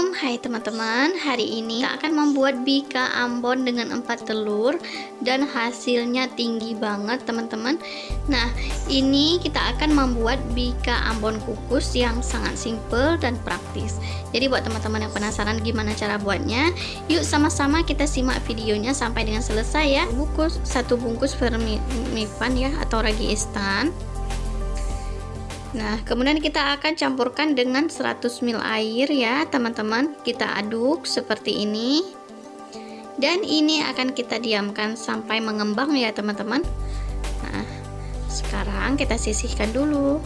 Assalamualaikum Hai teman-teman Hari ini kita akan membuat bika ambon dengan 4 telur Dan hasilnya tinggi banget teman-teman. Nah ini kita akan membuat bika ambon kukus yang sangat simple dan praktis. Jadi buat teman-teman yang penasaran gimana cara buatnya Yuk sama-sama kita simak videonya sampai dengan selesai ya. Bungkus Satu bungkus vermifan ya atau ragi instan Nah, kemudian kita akan campurkan dengan 100 ml air ya, teman-teman. Kita aduk seperti ini. Dan ini akan kita diamkan sampai mengembang ya, teman-teman. Nah, sekarang kita sisihkan dulu.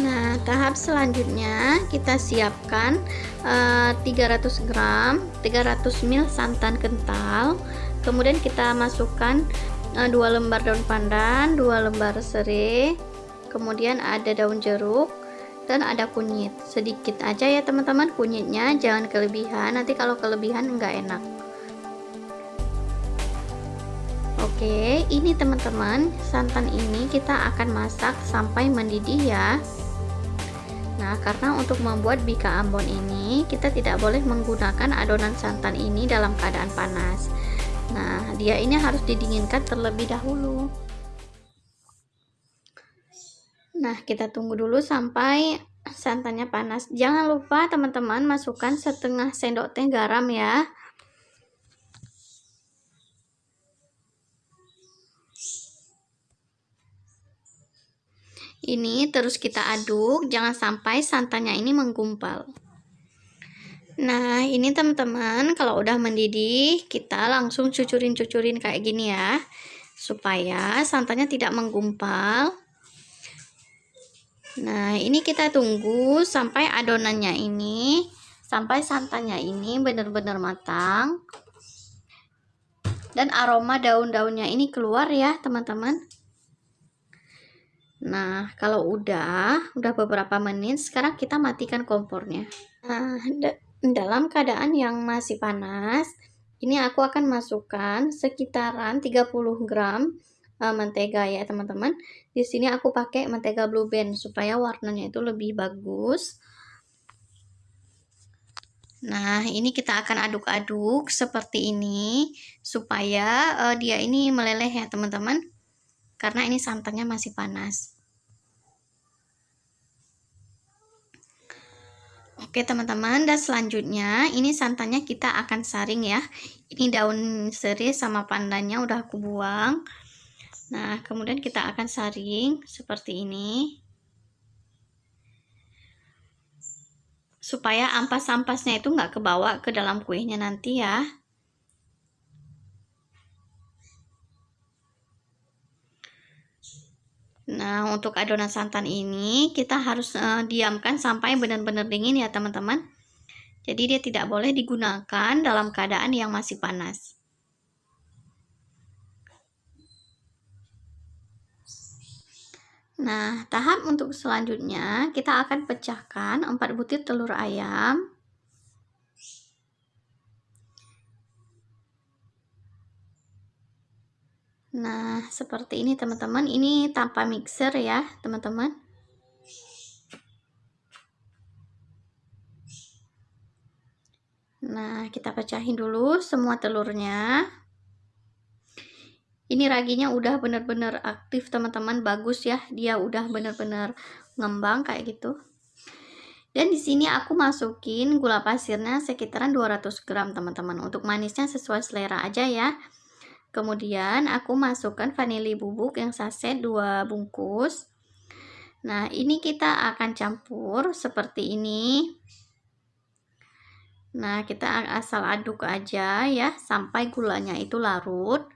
Nah, tahap selanjutnya kita siapkan uh, 300 gram, 300 ml santan kental. Kemudian kita masukkan uh, eh, 2 lembar daun pandan, 2 lembar serai, kemudian ada daun jeruk dan ada kunyit. Sedikit aja ya teman-teman. Kunyitnya jangan kelebihan. Nanti kalau kelebihan enggak enak. Oke ini teman-teman santan ini kita akan masak sampai mendidih ya. Nah karena untuk membuat bika ambon ini kita tidak boleh menggunakan adonan santan ini dalam keadaan panas. Nah dia ini harus didinginkan terlebih dahulu Nah, kita tunggu dulu sampai santannya panas. Jangan lupa teman-teman masukkan setengah sendok teh garam ya. Ini terus kita aduk, jangan sampai santannya ini menggumpal. Nah, ini teman-teman, kalau udah mendidih, kita langsung cucurin-cucurin kayak gini ya. Supaya santannya tidak menggumpal. Nah, ini kita tunggu sampai adonannya ini, sampai santannya ini benar-benar matang. Dan aroma daun-daunnya ini keluar ya, teman-teman. Nah, kalau udah, udah beberapa menit, sekarang kita matikan kompornya. Nah, dalam keadaan yang masih panas, ini aku akan masukkan sekitaran 30 gram uh, mentega ya teman-teman. Di sini aku pakai mentega Blue Band supaya warnanya itu lebih bagus. Nah, ini kita akan aduk-aduk seperti ini supaya uh, dia ini meleleh ya teman-teman. Karena ini santannya masih panas. Oke teman-teman, dan selanjutnya ini santannya kita akan saring ya. Ini daun serai sama pandannya udah aku buang. Nah, kemudian kita akan saring seperti ini. Supaya ampas-ampasnya itu nggak kebawa ke dalam kuenya nanti ya. Nah, untuk adonan santan ini kita harus uh, diamkan sampai benar-benar dingin ya, teman-teman. Jadi dia tidak boleh digunakan dalam keadaan yang masih panas. Nah, tahap untuk selanjutnya kita akan pecahkan 4 butir telur ayam. Nah, seperti ini teman-teman. Ini tanpa mixer ya, teman-teman. Nah, kita pecahin dulu semua telurnya ini raginya udah bener-bener aktif teman-teman. Bagus ya dia udah bener-bener ngembang kayak gitu. Dan di sini aku masukin gula pasirnya sekitaran 200 gram teman-teman. Untuk manisnya sesuai selera aja ya. Kemudian aku masukkan vanili bubuk yang saset 2 bungkus. Nah ini kita akan campur seperti ini. Nah kita asal aduk aja ya sampai gulanya itu larut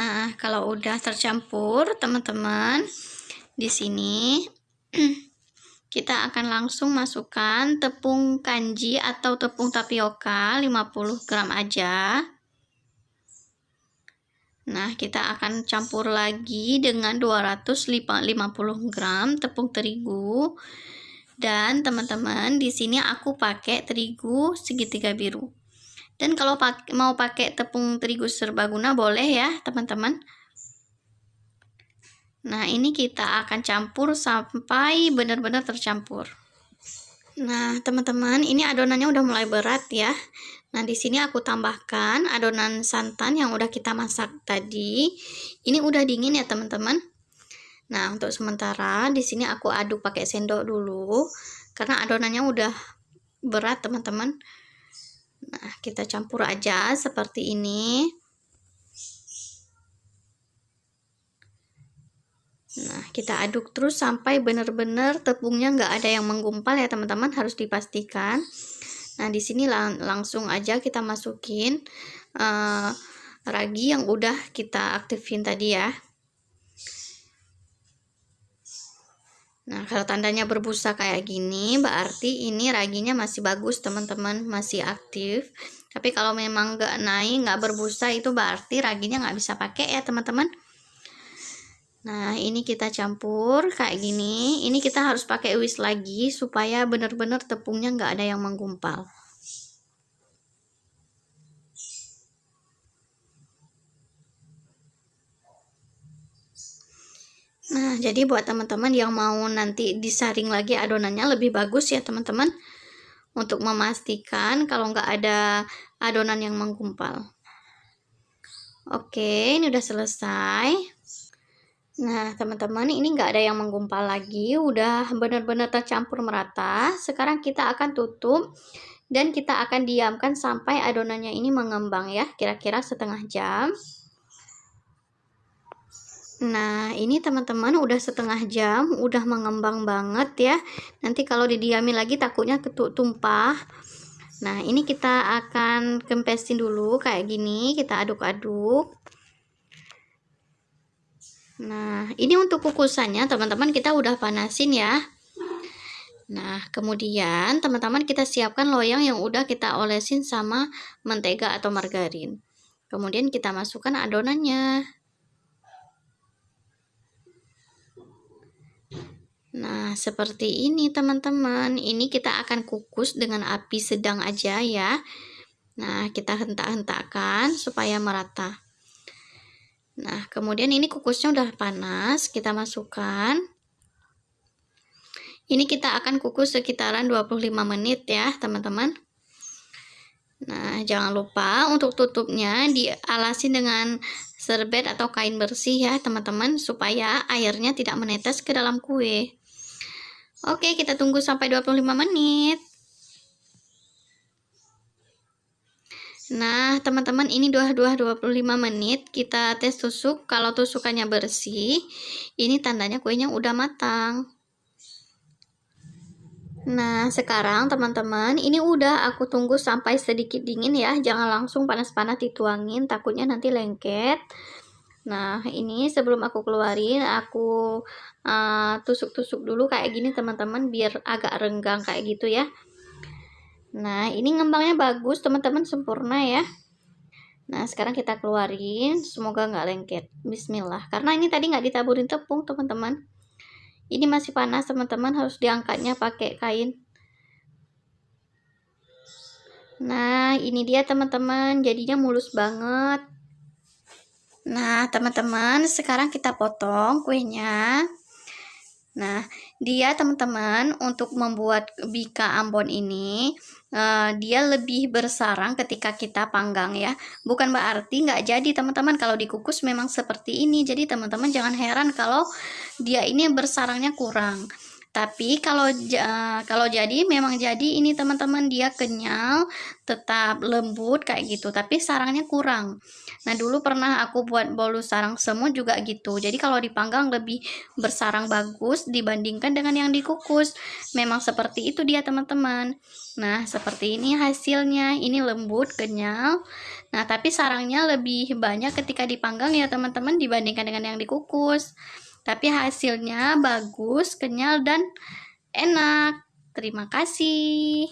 Nah, kalau udah tercampur, teman-teman, di sini kita akan langsung masukkan tepung kanji atau tepung tapioka 50 gram aja. Nah, kita akan campur lagi dengan 250 gram tepung terigu. Dan teman-teman, di sini aku pakai terigu segitiga biru. Dan kalau pak mau pakai tepung terigu serbaguna boleh ya teman-teman nah ini kita akan campur sampai benar-benar tercampur nah teman-teman ini adonannya udah mulai berat ya Nah, di sini aku tambahkan adonan santan yang udah kita masak tadi. Ini udah dingin ya, teman-teman. Nah, untuk sementara di sini aku aduk pakai sendok dulu karena adonannya udah berat, teman-teman. Nah, kita campur aja seperti ini. Nah, kita aduk terus sampai benar-benar tepungnya nggak ada yang menggumpal ya, teman-teman. Harus dipastikan. Nah, di sini lang langsung aja kita masukin uh, ragi yang udah kita aktifin tadi ya. Nah, kalau tandanya berbusa kayak gini, berarti ini raginya masih bagus, teman-teman, masih aktif. Tapi kalau memang nggak naik, nggak berbusa, itu berarti raginya nggak bisa pakai ya, teman-teman. Nah, ini kita campur kayak gini. Ini kita harus pakai whisk lagi supaya benar-benar tepungnya nggak ada yang menggumpal. Nah, jadi buat teman-teman yang mau nanti disaring lagi adonannya lebih bagus ya, teman-teman. Untuk memastikan kalau nggak ada adonan yang menggumpal. Oke, ini udah selesai. Nah, teman-teman, ini nggak ada yang menggumpal lagi, udah benar-benar tercampur merata. Sekarang kita akan tutup dan kita akan diamkan sampai adonannya ini mengembang ya, kira-kira setengah jam. Nah, ini teman-teman udah setengah jam, udah mengembang banget ya. Nanti kalau didiamin lagi takutnya ketuk tumpah. Nah, ini kita akan kempesin dulu kayak gini, kita aduk-aduk. Nah, ini untuk kukusannya teman-teman kita udah panasin ya. Nah, kemudian teman-teman kita siapkan loyang yang udah kita olesin sama mentega atau margarin. Kemudian kita masukkan adonannya. Nah, seperti ini teman-teman. Ini kita akan kukus dengan api sedang aja ya. Nah, kita hentak-hentakkan supaya merata. Nah, kemudian ini kukusnya udah panas, kita masukkan. Ini kita akan kukus sekitaran 25 menit ya, teman-teman. Nah, jangan lupa untuk tutupnya dialasi dengan serbet atau kain bersih ya, teman-teman, supaya airnya tidak menetes ke dalam kue. Oke, kita tunggu sampai 25 menit. Nah, teman-teman ini dua 25 menit kita tes tusuk. Kalau tusukannya bersih, ini tandanya kuenya udah matang. Nah, sekarang teman-teman, ini udah aku tunggu sampai sedikit dingin ya. Jangan langsung panas-panas dituangin, takutnya nanti lengket. Nah, ini sebelum aku keluarin, aku uh, tusuk-tusuk uh, dulu kayak gini teman-teman, biar agak renggang kayak gitu ya. Nah, ini ngembangnya bagus, teman-teman sempurna ya. Nah, sekarang kita keluarin, semoga nggak lengket. Bismillah. Karena ini tadi nggak ditaburin tepung, teman-teman. Ini masih panas, teman-teman. Harus diangkatnya pakai kain. Nah, ini dia teman-teman. Jadinya mulus banget. Nah, teman-teman, sekarang kita potong kuenya. Nah, dia teman-teman untuk membuat bika Ambon ini uh, dia lebih bersarang ketika kita panggang ya. Bukan berarti nggak jadi teman-teman kalau dikukus memang seperti ini. Jadi teman-teman jangan heran kalau dia ini bersarangnya kurang. Tapi kalau kalau jadi memang jadi ini teman-teman dia kenyal, tetap lembut kayak gitu, tapi sarangnya kurang. Nah, dulu pernah aku buat bolu sarang semut juga gitu. Jadi kalau dipanggang lebih bersarang bagus dibandingkan dengan yang dikukus. Memang seperti itu dia teman-teman. Nah, seperti ini hasilnya. Ini lembut, kenyal. Nah, tapi sarangnya lebih banyak ketika dipanggang ya teman-teman dibandingkan dengan yang dikukus tapi hasilnya bagus, kenyal, dan enak. Terima kasih.